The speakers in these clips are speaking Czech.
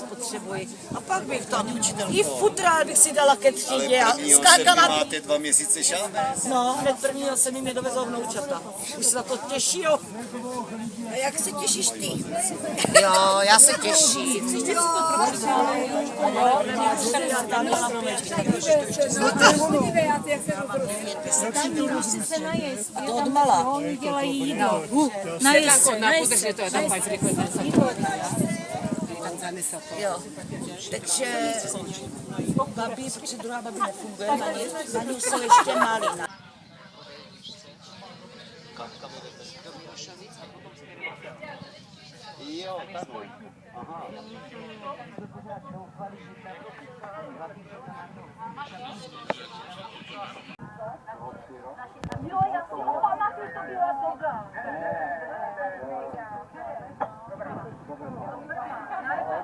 spotřebuji. A pak bych tam i futrál bych si dala ke Ale třídě a skákala bych. máte dva měsíce šámec. No, hned prvního se mi mě dovezou vnoučata. Už se na to těší, jo. A jak se těšíš ty? Jo, já se těším. To. Jo, já tam na promečky. A to od mala. Oni dělají jídlo. Najez se, najez se. Jo. Takže babi, protože druhá babi nefunguje, na ní, na ní jsou ještě malí. Jo, takhle. Aha.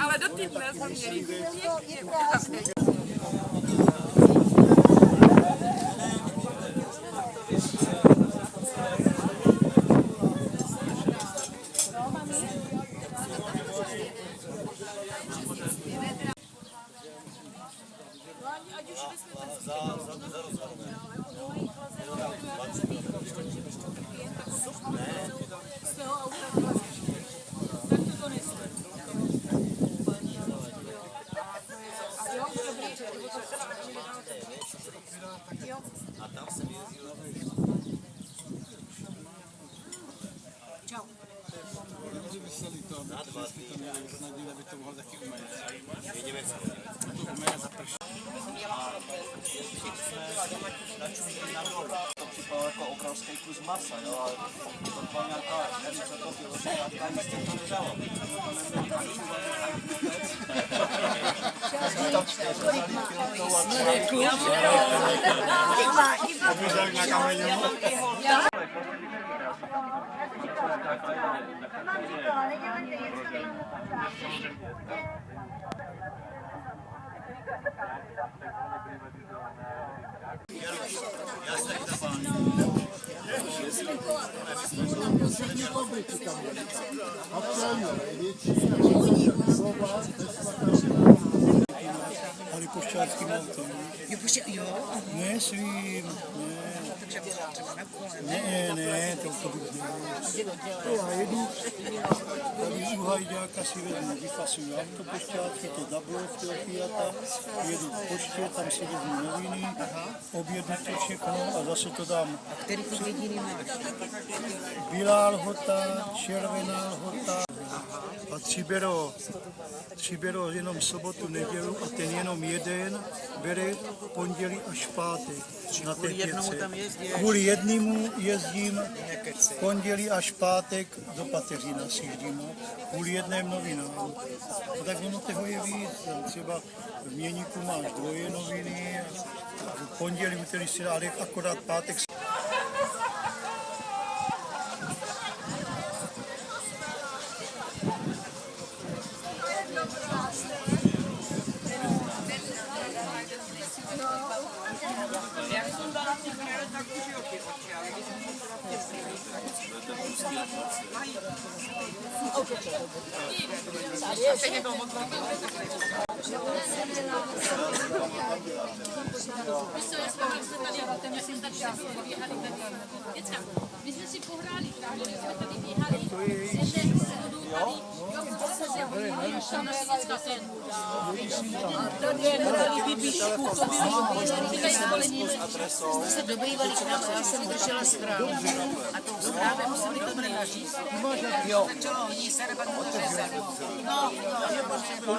Ale do týdne jsme měli. Křičel. Ale do týdne jsme měli pěkně. To připadalo jako obrovský kus masa, jo, ale to byla nějaká, nevím, co to bylo, nějaká jistě to nedalo. Последний комплекс там. Абсолютно. Речи, слова, pošťáckým autem. Jo, počkej, jo. Ne svým, ne. Ne, ne, to to bych ne. To já jedu, tady u Hajďáka si vezmu, vyfasuju autopošťátky, to double toho Fiata, jedu k poště, tam si vezmu noviny, objedu to všechno a zase to dám. Který ty jediný máš? Bílá lhota, červená lhota a třibero, třibero jenom sobotu, nedělu a ten jenom jeden bere pondělí až pátek. Na té pětce. Kvůli jednému jezdím pondělí až pátek do Pateřina si jezdím, kvůli jedném novináru. No tak ono toho je víc, třeba v Měníku máš dvoje noviny, v pondělí, úterý si dá, ale akorát pátek My jsme si pohráli právě, jsme tady běhali, z jedné ten. Tady je dali výbíšku, to bylo. Jste se dobývali k nám, já jsem držela zprávu. A tou zprávou museli to načíst. Jo. Začalo hodně se, pak to řezat. No, takže to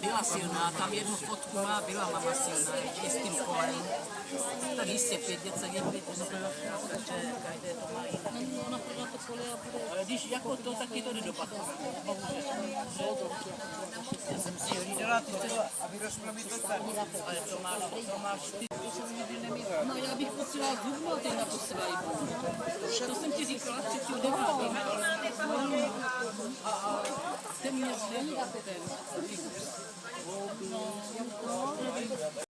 byla silná, tam jednu fotku má, byla mama silná, ještě s tím kolem. Tak jistě pět dět, je pět, takže každé to má jiné. Ale když jako to, tak ti to nedopadne. Já jsem si hlídala, ty chceš, aby rozprávit to tak. Ale to máš, to máš ty. No já bych potřebovala zubnout ten na poslední. To jsem ti říkala třetí devátý. Ten mě zlení Sí, la